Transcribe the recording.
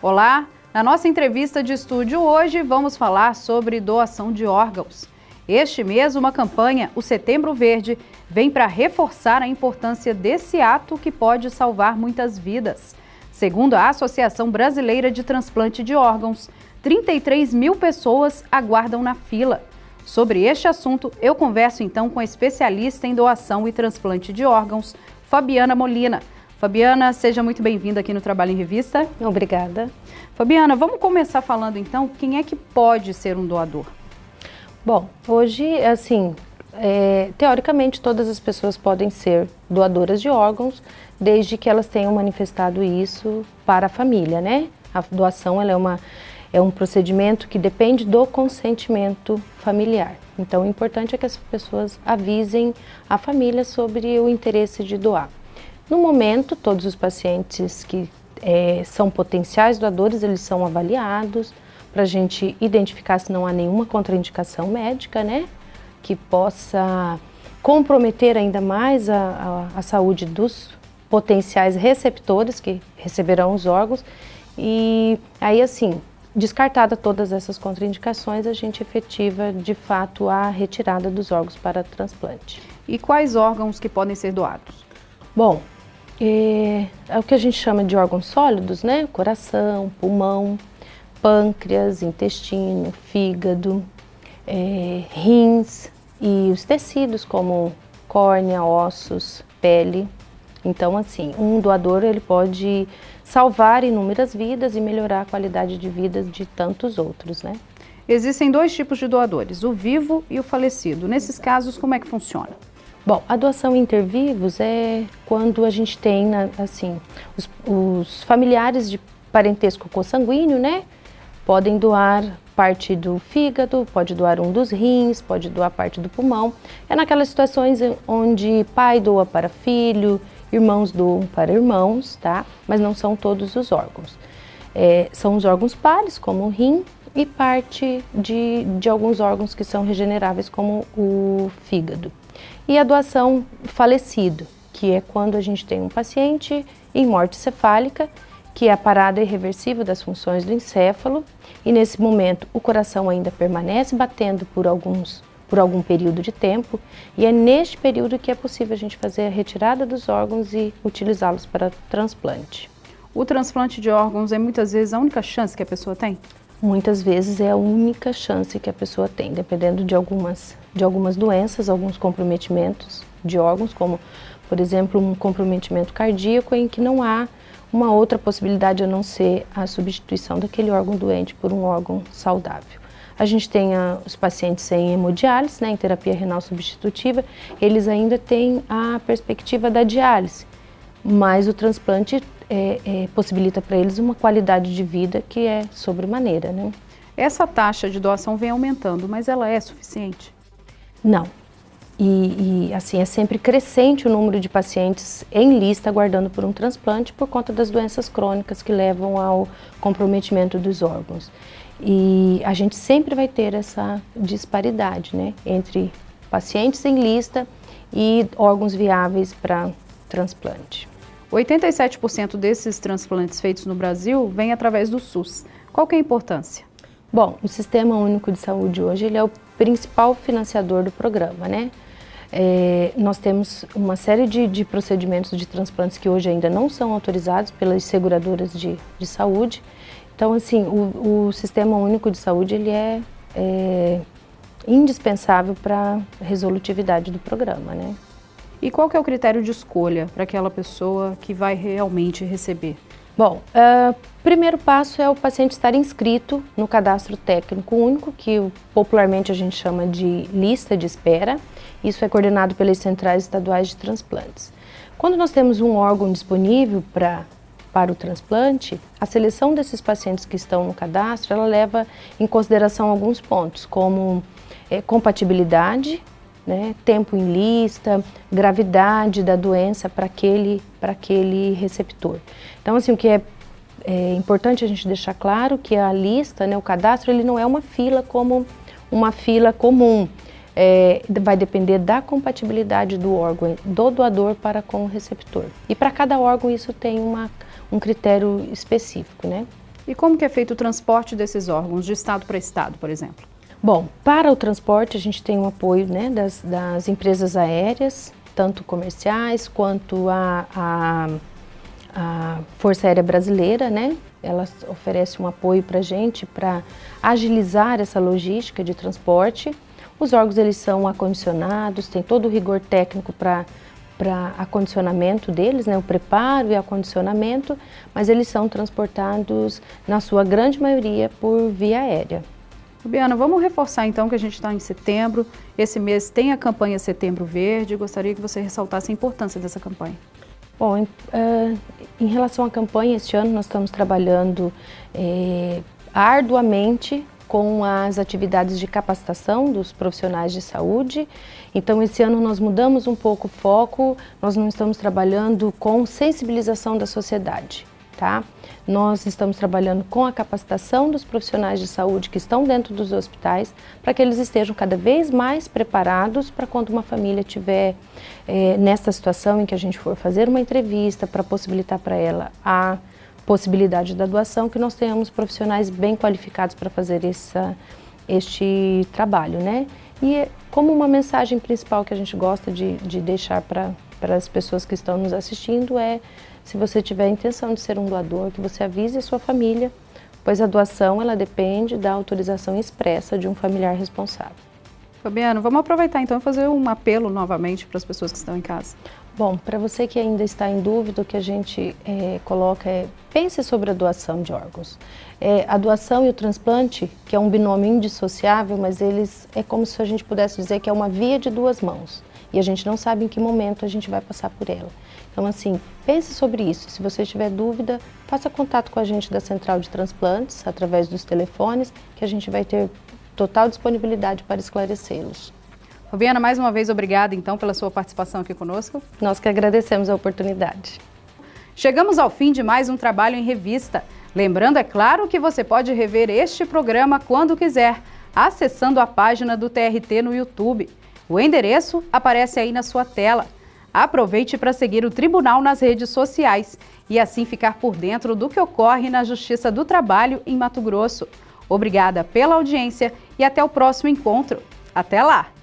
Olá, na nossa entrevista de estúdio hoje vamos falar sobre doação de órgãos. Este mês, uma campanha, o Setembro Verde, vem para reforçar a importância desse ato que pode salvar muitas vidas. Segundo a Associação Brasileira de Transplante de Órgãos, 33 mil pessoas aguardam na fila. Sobre este assunto, eu converso então com a especialista em doação e transplante de órgãos, Fabiana Molina. Fabiana, seja muito bem-vinda aqui no Trabalho em Revista. Obrigada. Fabiana, vamos começar falando então quem é que pode ser um doador? Bom, hoje, assim, é, teoricamente todas as pessoas podem ser doadoras de órgãos, desde que elas tenham manifestado isso para a família, né? A doação ela é, uma, é um procedimento que depende do consentimento familiar. Então, o importante é que as pessoas avisem a família sobre o interesse de doar. No momento, todos os pacientes que é, são potenciais doadores, eles são avaliados para a gente identificar se não há nenhuma contraindicação médica, né? Que possa comprometer ainda mais a, a, a saúde dos potenciais receptores que receberão os órgãos. E aí, assim, descartada todas essas contraindicações, a gente efetiva, de fato, a retirada dos órgãos para transplante. E quais órgãos que podem ser doados? Bom, é, é o que a gente chama de órgãos sólidos, né? Coração, pulmão, pâncreas, intestino, fígado, é, rins e os tecidos como córnea, ossos, pele. Então, assim, um doador ele pode salvar inúmeras vidas e melhorar a qualidade de vida de tantos outros, né? Existem dois tipos de doadores, o vivo e o falecido. Nesses casos, como é que funciona? Bom, a doação intervivos é quando a gente tem, assim, os, os familiares de parentesco consanguíneo, né? Podem doar parte do fígado, pode doar um dos rins, pode doar parte do pulmão. É naquelas situações onde pai doa para filho, irmãos doam para irmãos, tá? Mas não são todos os órgãos. É, são os órgãos pares, como o rim, e parte de, de alguns órgãos que são regeneráveis, como o fígado. E a doação falecido, que é quando a gente tem um paciente em morte cefálica, que é a parada irreversível das funções do encéfalo, e nesse momento o coração ainda permanece batendo por alguns por algum período de tempo, e é neste período que é possível a gente fazer a retirada dos órgãos e utilizá-los para transplante. O transplante de órgãos é muitas vezes a única chance que a pessoa tem? Muitas vezes é a única chance que a pessoa tem, dependendo de algumas, de algumas doenças, alguns comprometimentos de órgãos, como, por exemplo, um comprometimento cardíaco em que não há uma outra possibilidade a não ser a substituição daquele órgão doente por um órgão saudável. A gente tem a, os pacientes sem hemodiálise, né, em terapia renal substitutiva, eles ainda têm a perspectiva da diálise, mas o transplante é, é, possibilita para eles uma qualidade de vida que é sobremaneira. Né? Essa taxa de doação vem aumentando, mas ela é suficiente? Não. E, e, assim, é sempre crescente o número de pacientes em lista aguardando por um transplante por conta das doenças crônicas que levam ao comprometimento dos órgãos. E a gente sempre vai ter essa disparidade né, entre pacientes em lista e órgãos viáveis para transplante. 87% desses transplantes feitos no Brasil vêm através do SUS. Qual que é a importância? Bom, o Sistema Único de Saúde hoje ele é o principal financiador do programa, né? É, nós temos uma série de, de, procedimentos de transplantes que hoje ainda não são autorizados pelas seguradoras de, de saúde. Então, assim, o, o, Sistema Único de Saúde ele é, é indispensável para a resolutividade do programa, né? E qual que é o critério de escolha para aquela pessoa que vai realmente receber? Bom, o uh, primeiro passo é o paciente estar inscrito no cadastro técnico único, que popularmente a gente chama de lista de espera. Isso é coordenado pelas centrais estaduais de transplantes. Quando nós temos um órgão disponível pra, para o transplante, a seleção desses pacientes que estão no cadastro, ela leva em consideração alguns pontos, como é, compatibilidade né, tempo em lista, gravidade da doença para aquele, aquele receptor. Então, assim, o que é, é, importante a gente deixar claro que a lista, né, o cadastro, ele não é uma fila como uma fila comum. É, vai depender da compatibilidade do órgão, do doador para com o receptor. E para cada órgão isso tem uma, um critério específico, né? E como que é feito o transporte desses órgãos, de estado para estado, por exemplo? Bom, para o transporte a gente tem o apoio né, das, das empresas aéreas, tanto comerciais quanto a, a, a Força Aérea Brasileira, né? Ela oferece um apoio para a gente para agilizar essa logística de transporte. Os órgãos eles são acondicionados, tem todo o rigor técnico para para acondicionamento deles, né, o preparo e acondicionamento, mas eles são transportados, na sua grande maioria, por via aérea. Biana, vamos reforçar então que a gente está em setembro, esse mês tem a campanha Setembro Verde, gostaria que você ressaltasse a importância dessa campanha. Bom, em, uh, em relação à campanha, este ano nós estamos trabalhando eh, arduamente com as atividades de capacitação dos profissionais de saúde. Então, esse ano nós mudamos um pouco o foco, nós não estamos trabalhando com sensibilização da sociedade tá? Nós estamos trabalhando com a capacitação dos profissionais de saúde que estão dentro dos hospitais para que eles estejam cada vez mais preparados para quando uma família tiver é, nessa situação em que a gente for fazer uma entrevista para possibilitar para ela a possibilidade da doação, que nós tenhamos profissionais bem qualificados para fazer essa, este trabalho, né? E como uma mensagem principal que a gente gosta de, de deixar para as pessoas que estão nos assistindo é se você tiver a intenção de ser um doador, que você avise sua família, pois a doação ela depende da autorização expressa de um familiar responsável. Fabiano, vamos aproveitar então e fazer um apelo novamente para as pessoas que estão em casa. Bom, para você que ainda está em dúvida, o que a gente é, coloca é pense sobre a doação de órgãos. É, a doação e o transplante, que é um binômio indissociável, mas eles é como se a gente pudesse dizer que é uma via de duas mãos e a gente não sabe em que momento a gente vai passar por ela. Então, assim, pense sobre isso. Se você tiver dúvida, faça contato com a gente da Central de Transplantes, através dos telefones, que a gente vai ter total disponibilidade para esclarecê-los. Fabiana, mais uma vez, obrigada, então, pela sua participação aqui conosco. Nós que agradecemos a oportunidade. Chegamos ao fim de mais um trabalho em revista. Lembrando, é claro, que você pode rever este programa quando quiser, acessando a página do TRT no YouTube. O endereço aparece aí na sua tela. Aproveite para seguir o Tribunal nas redes sociais e assim ficar por dentro do que ocorre na Justiça do Trabalho em Mato Grosso. Obrigada pela audiência e até o próximo encontro. Até lá!